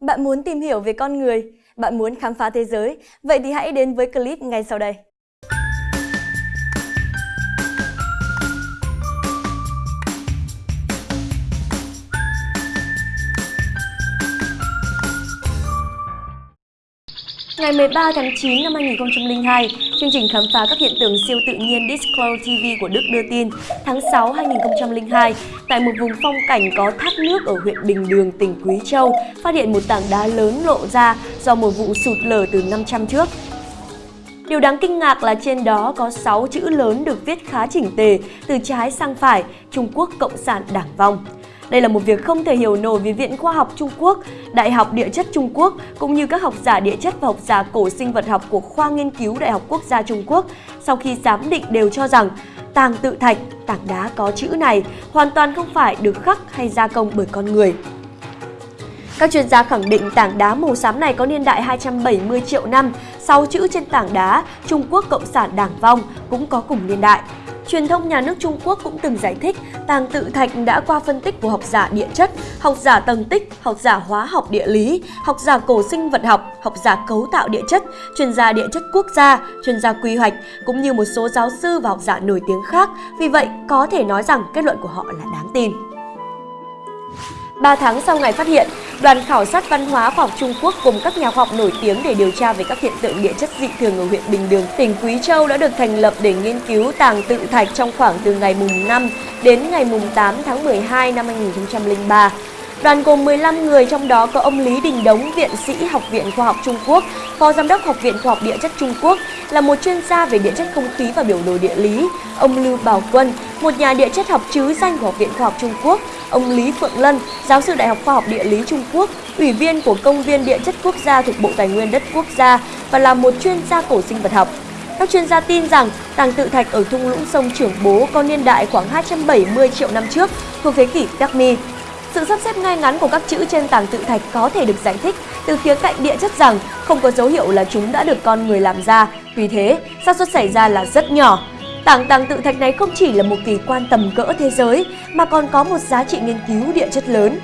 Bạn muốn tìm hiểu về con người? Bạn muốn khám phá thế giới? Vậy thì hãy đến với clip ngay sau đây. Ngày 13 tháng 9 năm 2002, chương trình khám phá các hiện tượng siêu tự nhiên Disclose TV của Đức đưa tin tháng 6 2002, tại một vùng phong cảnh có thác nước ở huyện Bình Đường, tỉnh Quý Châu, phát hiện một tảng đá lớn lộ ra do một vụ sụt lở từ 500 trước. Điều đáng kinh ngạc là trên đó có 6 chữ lớn được viết khá chỉnh tề, từ trái sang phải, Trung Quốc Cộng sản Đảng vong. Đây là một việc không thể hiểu nổi vì Viện Khoa học Trung Quốc, Đại học Địa chất Trung Quốc cũng như các học giả địa chất và học giả cổ sinh vật học của khoa nghiên cứu Đại học Quốc gia Trung Quốc sau khi giám định đều cho rằng tàng tự thạch, tảng đá có chữ này hoàn toàn không phải được khắc hay gia công bởi con người. Các chuyên gia khẳng định tảng đá màu xám này có niên đại 270 triệu năm, sau chữ trên tảng đá Trung Quốc Cộng sản Đảng vong cũng có cùng niên đại. Truyền thông nhà nước Trung Quốc cũng từng giải thích tàng tự thạch đã qua phân tích của học giả địa chất, học giả tầng tích, học giả hóa học địa lý, học giả cổ sinh vật học, học giả cấu tạo địa chất, chuyên gia địa chất quốc gia, chuyên gia quy hoạch cũng như một số giáo sư và học giả nổi tiếng khác. Vì vậy, có thể nói rằng kết luận của họ là đáng tin. 3 tháng sau ngày phát hiện, đoàn khảo sát văn hóa khoa học Trung Quốc cùng các nhà khoa học nổi tiếng để điều tra về các hiện tượng địa chất dị thường ở huyện Bình Đường, tỉnh Quý Châu đã được thành lập để nghiên cứu tàng tự thạch trong khoảng từ ngày mùng 5 đến ngày mùng 8 tháng 12 năm 2003. Đoàn gồm 15 người, trong đó có ông Lý Đình Đống, viện sĩ Học viện Khoa học Trung Quốc, Phó Giám đốc Học viện Khoa học Địa chất Trung Quốc, là một chuyên gia về địa chất không khí và biểu đồ địa lý, ông Lưu Bảo Quân, một nhà địa chất học chứ danh của Học viện Khoa học Trung Quốc, ông Lý Phượng Lân, giáo sư Đại học Khoa học Địa lý Trung Quốc, ủy viên của Công viên Địa chất Quốc gia thuộc Bộ Tài nguyên Đất Quốc gia và là một chuyên gia cổ sinh vật học. Các chuyên gia tin rằng tàng tự thạch ở thung lũng sông Trưởng Bố có niên đại khoảng 270 triệu năm trước, thuộc thế kỷ Permi. Sự sắp xếp ngay ngắn của các chữ trên tảng tự thạch có thể được giải thích từ khía cạnh địa chất rằng không có dấu hiệu là chúng đã được con người làm ra. Vì thế, xác suất xảy ra là rất nhỏ. Tảng tàng tự thạch này không chỉ là một kỳ quan tầm cỡ thế giới mà còn có một giá trị nghiên cứu địa chất lớn.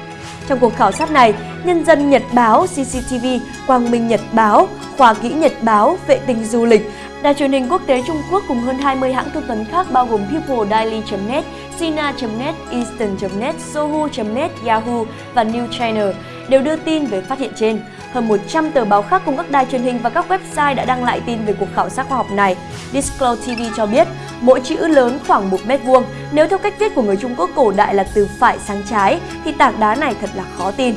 Trong cuộc khảo sát này, Nhân dân Nhật Báo, CCTV, Quang Minh Nhật Báo, Khoa kỹ Nhật Báo, Vệ tinh Du lịch, Đài truyền hình quốc tế Trung Quốc cùng hơn 20 hãng thông tấn khác bao gồm People Daily.net, Sina.net, Eastern.net, Sohu.net, Yahoo và New China đều đưa tin về phát hiện trên. Hơn 100 tờ báo khác cùng các đài truyền hình và các website đã đăng lại tin về cuộc khảo sát khoa học này. Disclose TV cho biết, mỗi chữ lớn khoảng 1 mét vuông. Nếu theo cách viết của người Trung Quốc cổ đại là từ phải sang trái, thì tảng đá này thật là khó tin.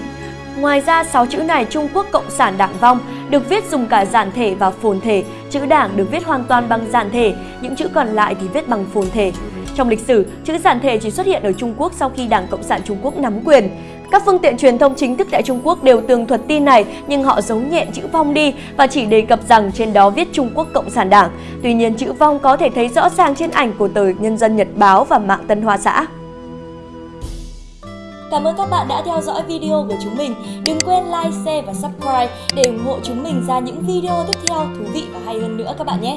Ngoài ra, 6 chữ này Trung Quốc Cộng sản Đảng vong được viết dùng cả giản thể và phồn thể. Chữ Đảng được viết hoàn toàn bằng giản thể, những chữ còn lại thì viết bằng phồn thể. Trong lịch sử, chữ giản thể chỉ xuất hiện ở Trung Quốc sau khi Đảng Cộng sản Trung Quốc nắm quyền. Các phương tiện truyền thông chính thức tại Trung Quốc đều tường thuật tin này nhưng họ giấu nhẹn chữ vong đi và chỉ đề cập rằng trên đó viết Trung Quốc Cộng sản Đảng. Tuy nhiên chữ vong có thể thấy rõ ràng trên ảnh của tờ Nhân dân Nhật Báo và mạng Tân Hoa Xã. Cảm ơn các bạn đã theo dõi video của chúng mình. Đừng quên like, share và subscribe để ủng hộ chúng mình ra những video tiếp theo thú vị và hay hơn nữa các bạn nhé.